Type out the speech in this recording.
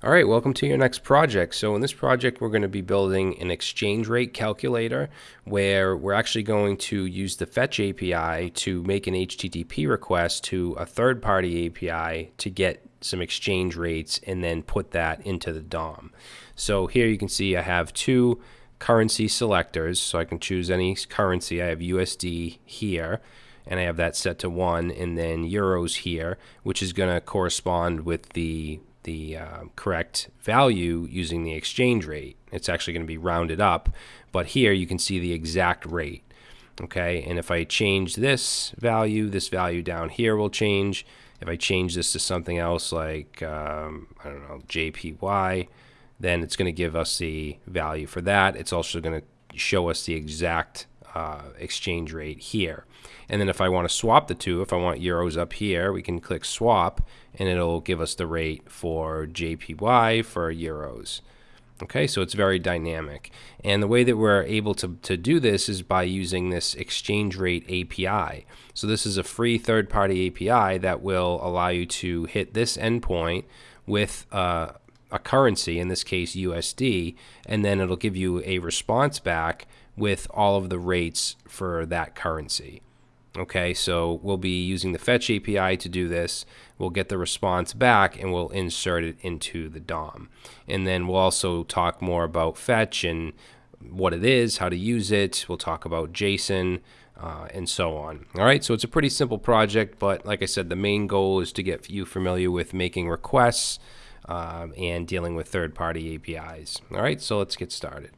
All right, welcome to your next project. So in this project, we're going to be building an exchange rate calculator where we're actually going to use the Fetch API to make an HTTP request to a third-party API to get some exchange rates and then put that into the DOM. So here you can see I have two currency selectors, so I can choose any currency. I have USD here and I have that set to one and then euros here, which is going to correspond with the the uh, correct value using the exchange rate. It's actually going to be rounded up, but here you can see the exact rate. Okay, and if I change this value, this value down here will change. If I change this to something else like, um, I don't know, JPY, then it's going to give us the value for that. It's also going to show us the exact uh, exchange rate here. And then if I want to swap the two, if I want euros up here, we can click swap and it'll give us the rate for JPY for euros. Okay, so it's very dynamic. And the way that we're able to, to do this is by using this exchange rate API. So this is a free third-party API that will allow you to hit this endpoint with uh, a currency, in this case USD, and then it'll give you a response back with all of the rates for that currency. Okay, so we'll be using the fetch API to do this. We'll get the response back and we'll insert it into the DOM. And then we'll also talk more about fetch and what it is, how to use it. We'll talk about JSON uh, and so on. All right, so it's a pretty simple project, but like I said, the main goal is to get you familiar with making requests um, and dealing with third-party APIs. All right, so let's get started.